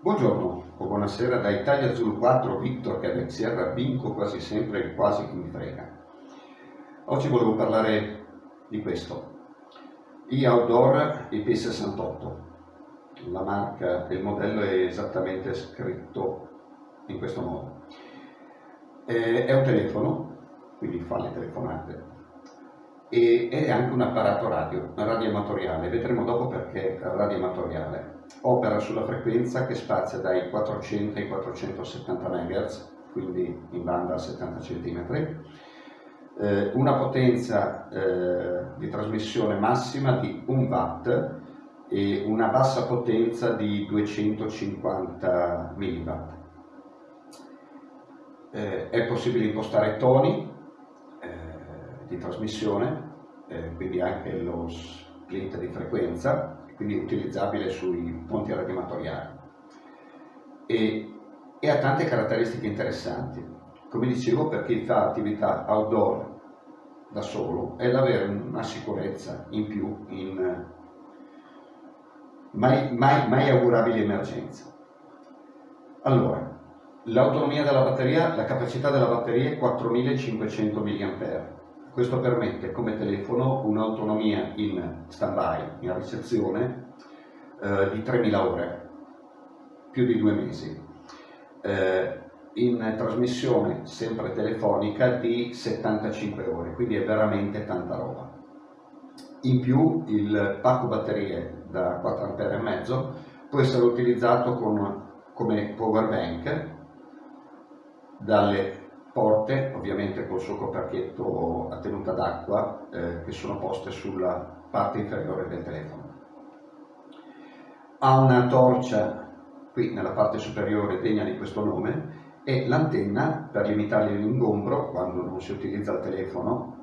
Buongiorno o buonasera da Italia Zulu 4, Victor Sierra, vinco quasi sempre il quasi che mi frega. Oggi volevo parlare di questo, e-Outdoor IP68. La marca e il modello è esattamente scritto in questo modo. È un telefono, quindi fa le telefonate, e è anche un apparato radio, radioamatoriale, vedremo dopo perché radioamatoriale. Opera sulla frequenza che spazia dai 400 ai 470 MHz, quindi in banda a 70 cm, eh, una potenza eh, di trasmissione massima di 1 watt e una bassa potenza di 250 mW. Eh, è possibile impostare toni eh, trasmissione, eh, quindi anche lo split di frequenza, quindi utilizzabile sui ponti radioamatoriali. E, e ha tante caratteristiche interessanti come dicevo per chi fa attività outdoor da solo è l'avere una sicurezza in più in mai, mai, mai augurabili emergenze. Allora, l'autonomia della batteria, la capacità della batteria è 4500 mAh. Questo permette come telefono un'autonomia in stand-by, in ricezione, eh, di 3000 ore, più di due mesi. Eh, in trasmissione sempre telefonica di 75 ore, quindi è veramente tanta roba. In più il pacco batterie da 4 A e mezzo può essere utilizzato con, come power bank dalle porte, ovviamente col suo coperchietto a tenuta d'acqua eh, che sono poste sulla parte inferiore del telefono. Ha una torcia qui nella parte superiore degna di questo nome e l'antenna per limitare l'ingombro quando non si utilizza il telefono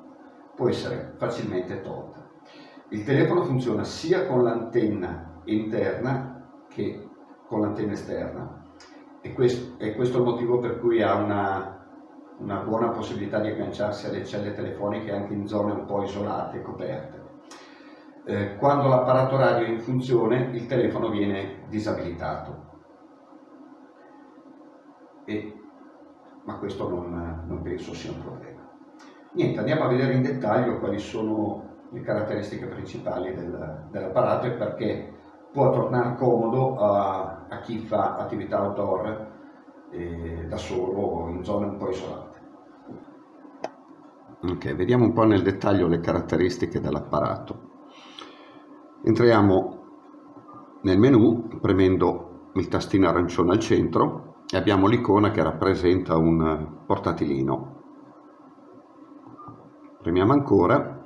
può essere facilmente tolta. Il telefono funziona sia con l'antenna interna che con l'antenna esterna e questo, è il motivo per cui ha una, una buona possibilità di agganciarsi alle celle telefoniche anche in zone un po' isolate e coperte. Eh, quando l'apparato radio è in funzione il telefono viene disabilitato e, ma questo non, non penso sia un problema. Niente, andiamo a vedere in dettaglio quali sono le caratteristiche principali del, dell'apparato e perché può tornare comodo a, a chi fa attività outdoor eh, da solo in zone un po' isolate. Ok, vediamo un po' nel dettaglio le caratteristiche dell'apparato. Entriamo nel menu premendo il tastino arancione al centro e abbiamo l'icona che rappresenta un portatilino. Premiamo ancora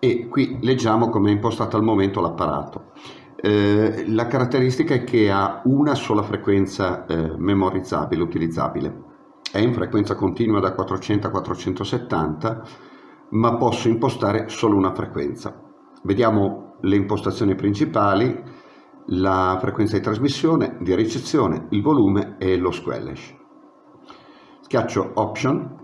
e qui leggiamo come è impostato al momento l'apparato. Eh, la caratteristica è che ha una sola frequenza eh, memorizzabile, utilizzabile. È in frequenza continua da 400 a 470, ma posso impostare solo una frequenza. Vediamo le impostazioni principali, la frequenza di trasmissione, di ricezione, il volume e lo squelch. Schiaccio Option,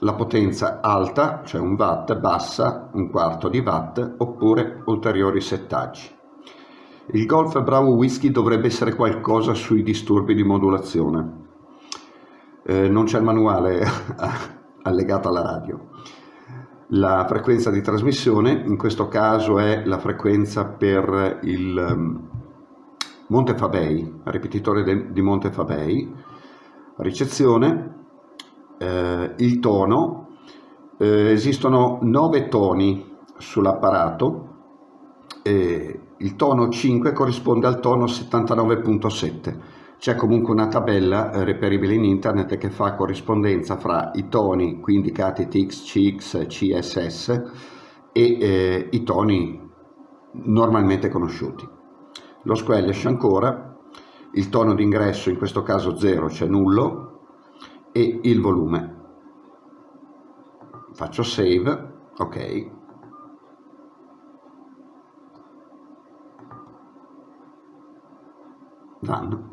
la potenza alta, cioè un watt, bassa, un quarto di watt, oppure ulteriori settaggi. Il Golf Bravo Whisky dovrebbe essere qualcosa sui disturbi di modulazione. Eh, non c'è il manuale allegato alla radio la frequenza di trasmissione, in questo caso è la frequenza per il um, Monte Fabei, ripetitore di Monte Fabei, ricezione, eh, il tono, eh, esistono nove toni sull'apparato, eh, il tono 5 corrisponde al tono 79.7 c'è comunque una tabella eh, reperibile in internet che fa corrispondenza fra i toni qui indicati TX, CX, CSS e eh, i toni normalmente conosciuti. Lo squelch ancora, il tono d'ingresso in questo caso 0, cioè nullo, e il volume. Faccio save, ok. Done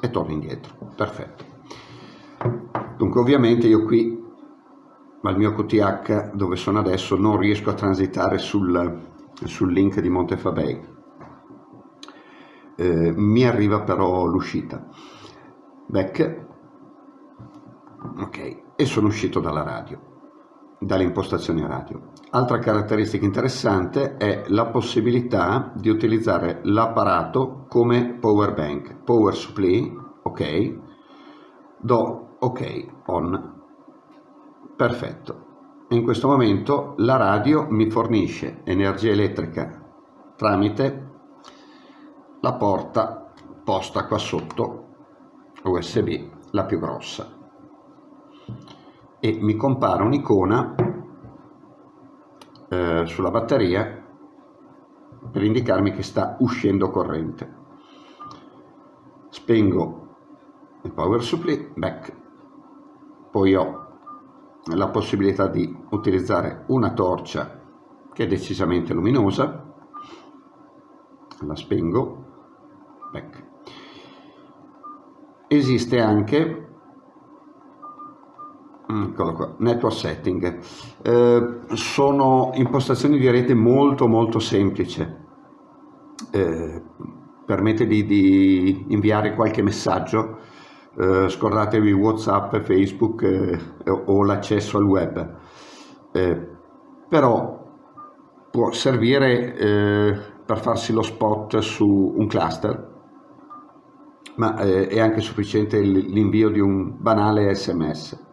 e torno indietro. Perfetto. Dunque ovviamente io qui al mio QTH dove sono adesso non riesco a transitare sul, sul link di Montefabei. eh, mi arriva però l'uscita. Back, ok, e sono uscito dalla radio, dalle impostazioni radio. Altra caratteristica interessante è la possibilità di utilizzare l'apparato come power bank, power supply, ok, do ok, on, perfetto. In questo momento la radio mi fornisce energia elettrica tramite la porta posta qua sotto USB, la più grossa. E mi compare un'icona eh, sulla batteria per indicarmi che sta uscendo corrente. Spengo il power supply, back, poi ho la possibilità di utilizzare una torcia che è decisamente luminosa, la spengo, back. Esiste anche Eccolo qua, network setting. Eh, sono impostazioni di rete molto molto semplici. Eh, permette di, di, inviare qualche messaggio, eh, scordatevi Whatsapp, Facebook eh, o l'accesso al web. Eh, però può servire eh, per farsi lo spot su un cluster, ma è anche sufficiente l'invio di un banale sms.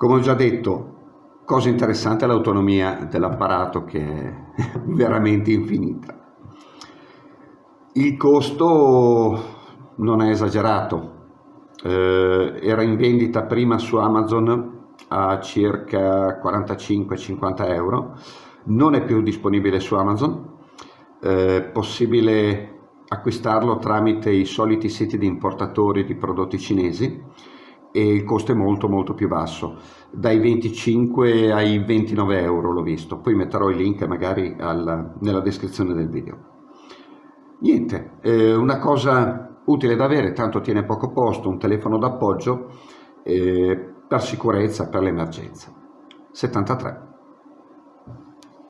Come ho già detto, cosa interessante è l'autonomia dell'apparato che è veramente infinita. Il costo non è esagerato, eh, era in vendita prima su Amazon a circa 45-50 euro, non è più disponibile su Amazon, eh, possibile acquistarlo tramite i soliti siti di importatori di prodotti cinesi e il costo è molto molto più basso. Dai 25 ai 29 euro l'ho visto. Poi metterò il link magari al, nella descrizione del video. Niente eh, una cosa utile da avere tanto tiene poco posto un telefono d'appoggio eh, per sicurezza per l'emergenza. 73